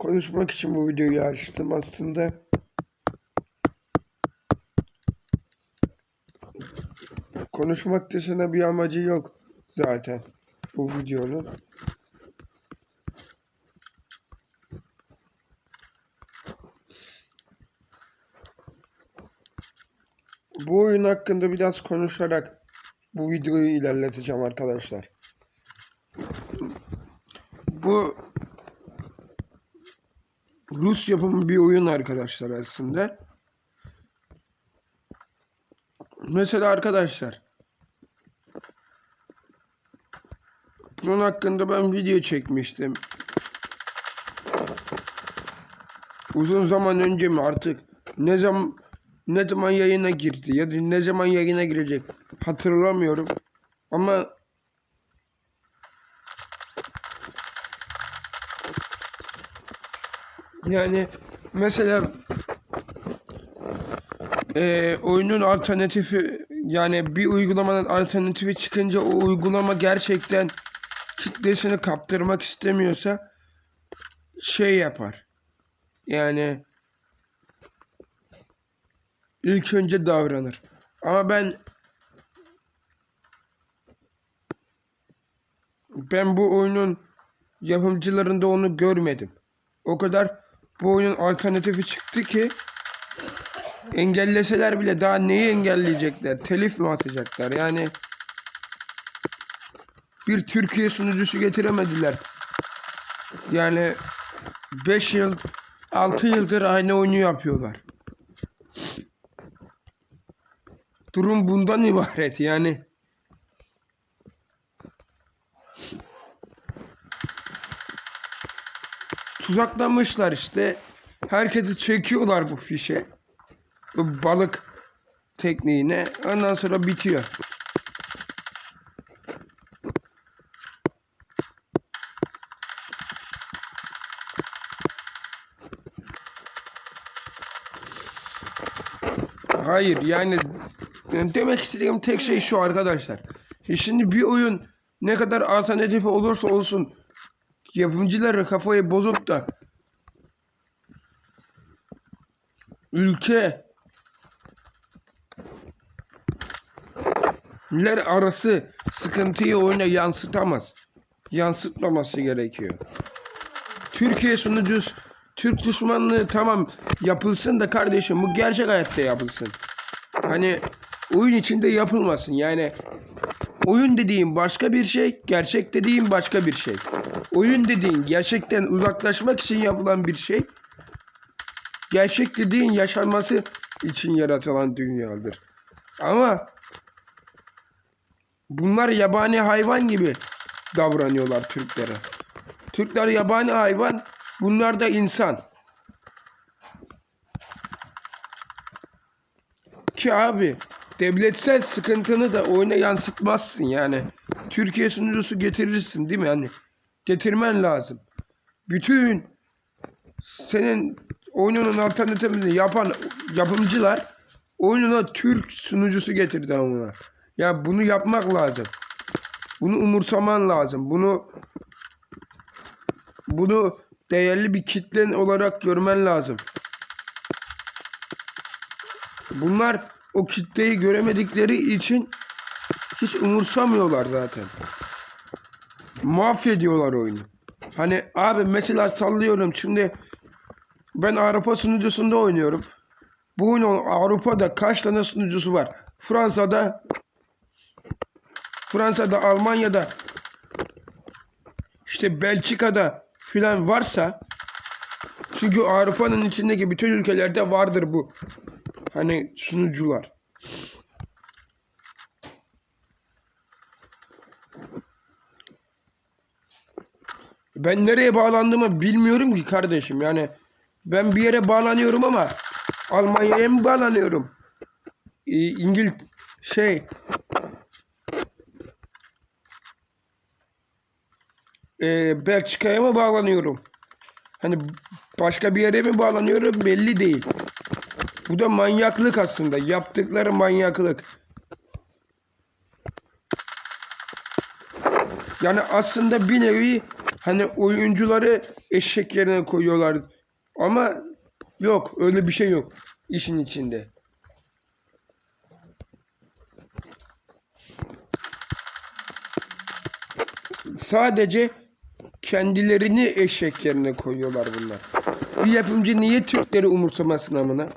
konuşmak için bu videoyu açtım aslında. Konuşmak dışında bir amacı yok zaten bu videonun. Bu oyun hakkında biraz konuşarak bu videoyu ilerleteceğim arkadaşlar. Bu Rus yapımı bir oyun arkadaşlar aslında. Mesela arkadaşlar bunun hakkında ben video çekmiştim. Uzun zaman önce mi artık ne zaman ne zaman yayına girdi ya da ne zaman yayına girecek hatırlamıyorum. Ama yani mesela e, oyunun alternatifi yani bir uygulamanın alternatifi çıkınca o uygulama gerçekten kitlesini kaptırmak istemiyorsa şey yapar. Yani ilk önce davranır. Ama ben ben bu oyunun yapımcılarında onu görmedim. O kadar bu oyunun alternatifi çıktı ki engelleseler bile daha neyi engelleyecekler? Telif mi atacaklar? Yani bir Türkiye sunucusu getiremediler. Yani 5 yıl 6 yıldır aynı oyunu yapıyorlar. Durum bundan ibaret yani. Tuzaklamışlar işte. Herkesi çekiyorlar bu fişe. Bu balık tekniğine. Ondan sonra bitiyor. Hayır yani demek istediğim tek şey şu arkadaşlar. Şimdi bir oyun ne kadar alternatif olursa olsun yapımcıları kafayı bozup da ülke ler arası sıkıntıyı oyuna yansıtamaz. Yansıtmaması gerekiyor. Türkiye sunucusu Türk düşmanlığı tamam yapılsın da kardeşim bu gerçek hayatta yapılsın. Hani oyun içinde yapılmasın. Yani oyun dediğin başka bir şey, gerçek dediğin başka bir şey. Oyun dediğin gerçekten uzaklaşmak için yapılan bir şey. Gerçek dediğin yaşanması için yaratılan dünyadır. Ama bunlar yabani hayvan gibi davranıyorlar Türklere. Türkler yabani hayvan, bunlar da insan. Ki abi devletsel sıkıntını da oyuna yansıtmazsın yani. Türkiye sunucusu getirirsin değil mi? Yani getirmen lazım. Bütün senin oyununun alternatifini yapan yapımcılar oyununa Türk sunucusu getirdi ama. Ya bunu yapmak lazım. Bunu umursaman lazım. Bunu bunu değerli bir kitlen olarak görmen lazım. Bunlar o kitleyi göremedikleri için hiç umursamıyorlar zaten. Mahvediyorlar oyunu. Hani abi mesela sallıyorum şimdi ben Avrupa sunucusunda oynuyorum. Bu oyunun Avrupa'da kaç tane sunucusu var? Fransa'da Fransa'da, Almanya'da işte Belçika'da filan varsa çünkü Avrupa'nın içindeki bütün ülkelerde vardır bu. Hani sunucular. Ben nereye bağlandığımı bilmiyorum ki kardeşim. Yani ben bir yere bağlanıyorum ama Almanya'ya mı bağlanıyorum? Ee, İngil şey Ee, Belçika'ya mı bağlanıyorum? Hani başka bir yere mi bağlanıyorum belli değil. Bu da manyaklık aslında. Yaptıkları manyaklık. Yani aslında bir nevi hani oyuncuları eşek yerine koyuyorlar. Ama yok öyle bir şey yok işin içinde. Sadece kendilerini eşek yerine koyuyorlar bunlar. Bir yapımcı niye Türkleri umursamasın amına?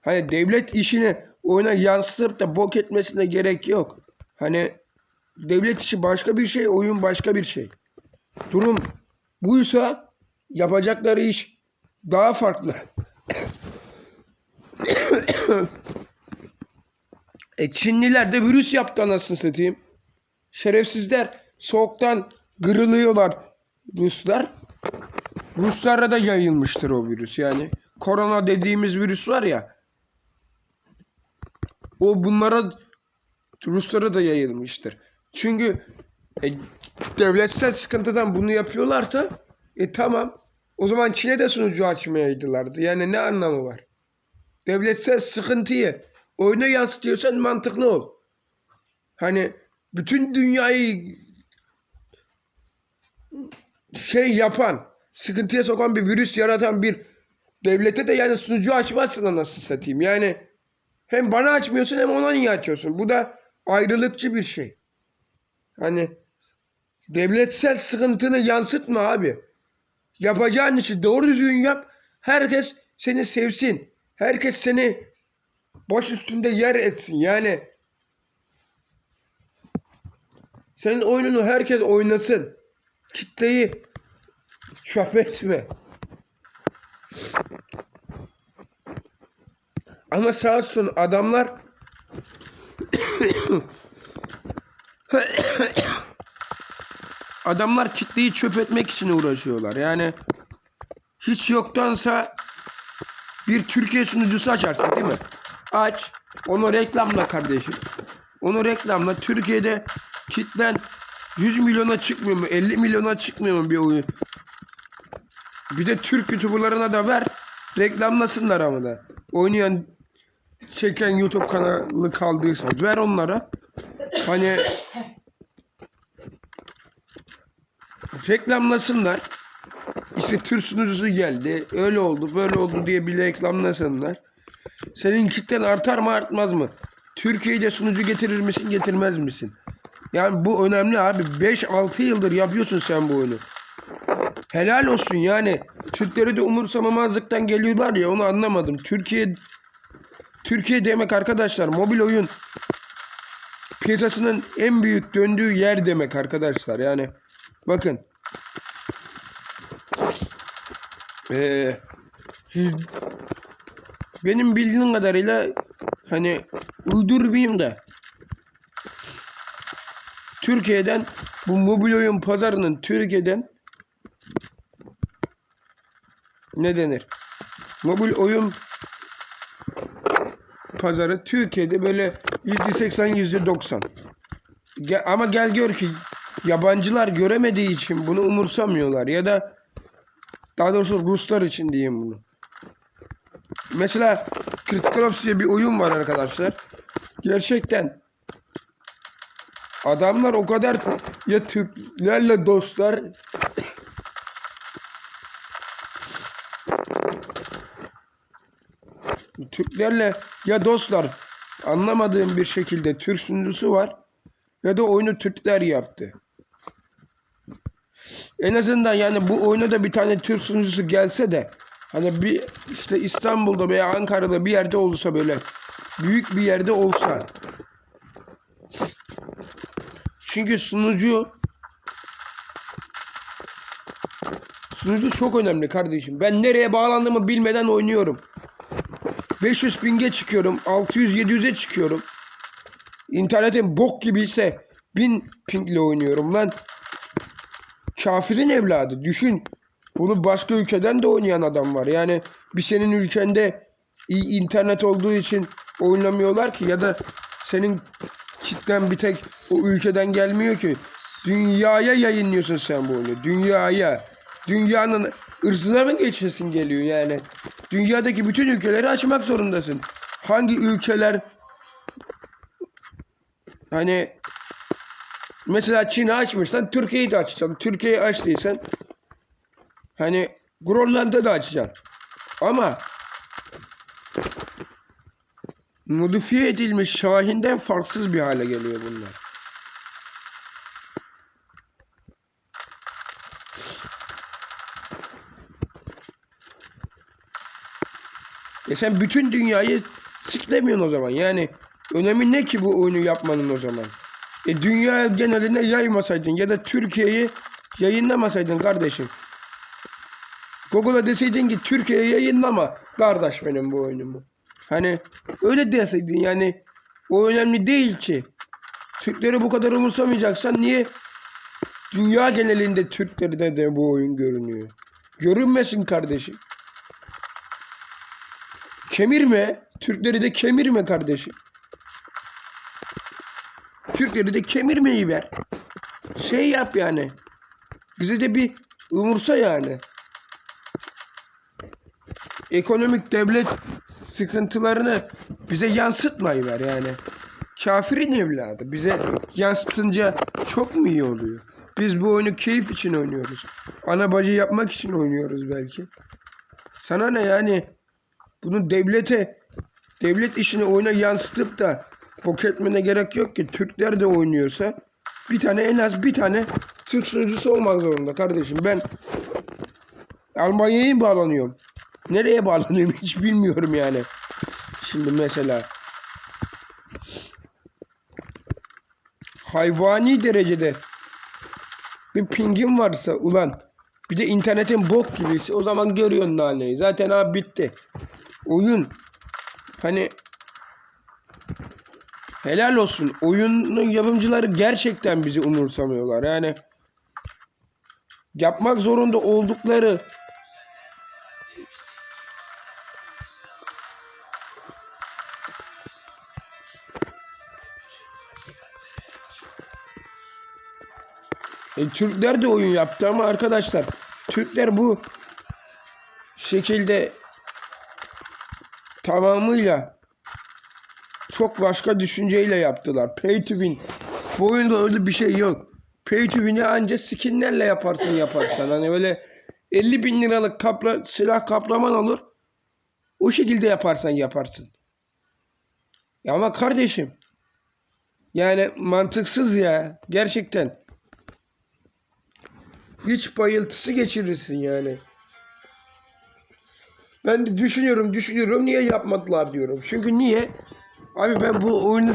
Hani devlet işini oyuna yansıtıp da bok etmesine gerek yok. Hani devlet işi başka bir şey, oyun başka bir şey. Durum buysa yapacakları iş daha farklı. e Çinliler de virüs yaptı anasını satayım. Şerefsizler soğuktan kırılıyorlar Ruslar. Ruslara da yayılmıştır o virüs yani. Korona dediğimiz virüs var ya. O bunlara Ruslara da yayılmıştır. Çünkü e, devletsel sıkıntıdan bunu yapıyorlarsa e tamam. O zaman Çin'e de sunucu açmayaydılardı. Yani ne anlamı var? Devletsel sıkıntıyı oyuna yansıtıyorsan mantıklı ol. Hani bütün dünyayı şey yapan, sıkıntıya sokan bir virüs yaratan bir devlete de yani sunucu açmazsın anasını satayım. Yani hem bana açmıyorsun hem ona niye açıyorsun? Bu da ayrılıkçı bir şey. Hani devletsel sıkıntını yansıtma abi. Yapacağın işi doğru düzgün yap. Herkes seni sevsin. Herkes seni baş üstünde yer etsin. Yani senin oyununu herkes oynasın. Kitleyi çöp etme. Ama sağ olsun adamlar adamlar kitleyi çöp etmek için uğraşıyorlar. Yani hiç yoktansa bir Türkiye sunucusu açarsın değil mi? Aç. Onu reklamla kardeşim. Onu reklamla. Türkiye'de kitlen 100 milyona çıkmıyor mu? 50 milyona çıkmıyor mu bir oyun? Bir de Türk YouTuber'larına da ver. Reklamlasınlar ama da. Oynayan çeken YouTube kanalı kaldıysa ver onlara. Hani reklamlasınlar. İşte sunucusu geldi. Öyle oldu, böyle oldu diye bir reklamlasınlar. Senin kitlen artar mı artmaz mı? Türkiye'de sunucu getirir misin getirmez misin? Yani bu önemli abi. 5-6 yıldır yapıyorsun sen bu oyunu. Helal olsun yani. Türkleri de umursamamazlıktan geliyorlar ya onu anlamadım. Türkiye Türkiye demek arkadaşlar mobil oyun piyasasının en büyük döndüğü yer demek arkadaşlar. Yani bakın. Ee, siz- benim bildiğim kadarıyla hani uydurmayayım da Türkiye'den bu mobil oyun pazarının Türkiye'den ne denir? Mobil oyun pazarı Türkiye'de böyle %80 %90. Ge- ama gel gör ki yabancılar göremediği için bunu umursamıyorlar ya da daha doğrusu Ruslar için diyeyim bunu. Mesela Critical Ops diye bir oyun var arkadaşlar. Gerçekten adamlar o kadar ya Türklerle dostlar Türklerle ya dostlar anlamadığım bir şekilde Türk sunucusu var ya da oyunu Türkler yaptı. En azından yani bu oyuna da bir tane Türk sunucusu gelse de hani bir işte İstanbul'da veya Ankara'da bir yerde olsa böyle büyük bir yerde olsa çünkü sunucu sunucu çok önemli kardeşim. Ben nereye bağlandığımı bilmeden oynuyorum. 500 pinge çıkıyorum. 600-700'e çıkıyorum. İnternetin bok gibi ise 1000 pingle oynuyorum lan. Kafirin evladı. Düşün. Bunu başka ülkeden de oynayan adam var. Yani bir senin ülkende iyi internet olduğu için oynamıyorlar ki ya da senin kitlen bir tek o ülkeden gelmiyor ki. Dünyaya yayınlıyorsun sen bu oyunu. Dünyaya. Dünyanın ırzına mı geçesin geliyor yani? Dünyadaki bütün ülkeleri açmak zorundasın. Hangi ülkeler hani mesela Çin'i açmışsan Türkiye'yi de açacaksın. Türkiye'yi açtıysan hani Grönland'da da açacaksın. Ama modifiye edilmiş Şahin'den farksız bir hale geliyor bunlar. Ya sen bütün dünyayı siklemiyorsun o zaman. Yani önemi ne ki bu oyunu yapmanın o zaman? E dünya geneline yaymasaydın ya da Türkiye'yi yayınlamasaydın kardeşim. Google'a deseydin ki Türkiye'ye yayınlama kardeş benim bu oyunumu. Hani öyle deseydin yani o önemli değil ki. Türkleri bu kadar umursamayacaksan niye dünya genelinde Türklerde de bu oyun görünüyor? Görünmesin kardeşim. Kemirme. Türkleri de kemirme kardeşim. Türkleri de kemirmeyi ver. Şey yap yani. Bize de bir umursa yani. Ekonomik devlet sıkıntılarını bize yansıtmayı ver yani. Kafirin evladı. Bize yansıtınca çok mu iyi oluyor? Biz bu oyunu keyif için oynuyoruz. Ana bacı yapmak için oynuyoruz belki. Sana ne yani? Bunu devlete, devlet işini oyuna yansıtıp da bok etmene gerek yok ki. Türkler de oynuyorsa bir tane en az bir tane Türk sunucusu olmak zorunda kardeşim. Ben Almanya'ya bağlanıyorum? Nereye bağlanıyorum hiç bilmiyorum yani. Şimdi mesela hayvani derecede bir pingin varsa ulan bir de internetin bok gibiyse o zaman görüyorsun naneyi. Zaten abi bitti. Oyun hani helal olsun. Oyunun yapımcıları gerçekten bizi umursamıyorlar. Yani yapmak zorunda oldukları E, Türkler de oyun yaptı ama arkadaşlar Türkler bu şekilde tamamıyla çok başka düşünceyle yaptılar. Pay to win. Bu oyunda öyle bir şey yok. Pay to win'i anca skinlerle yaparsın yaparsan. Hani böyle 50 bin liralık kapla, silah kaplaman olur. O şekilde yaparsan yaparsın. Ya ama kardeşim yani mantıksız ya. Gerçekten. Hiç bayıltısı geçirirsin yani. Ben de düşünüyorum, düşünüyorum niye yapmadılar diyorum. Çünkü niye? Abi ben bu oyunu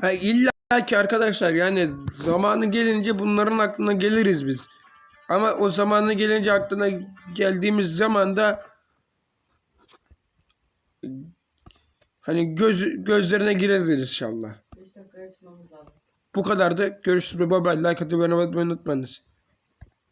ha, illa ki arkadaşlar yani zamanı gelince bunların aklına geliriz biz. Ama o zamanı gelince aklına geldiğimiz zaman da hani göz gözlerine gireriz inşallah. 5 dakikaya çıkmamız lazım. Bu kadar da görüşürüz. Bye bye. Like atmayı unutmayınız.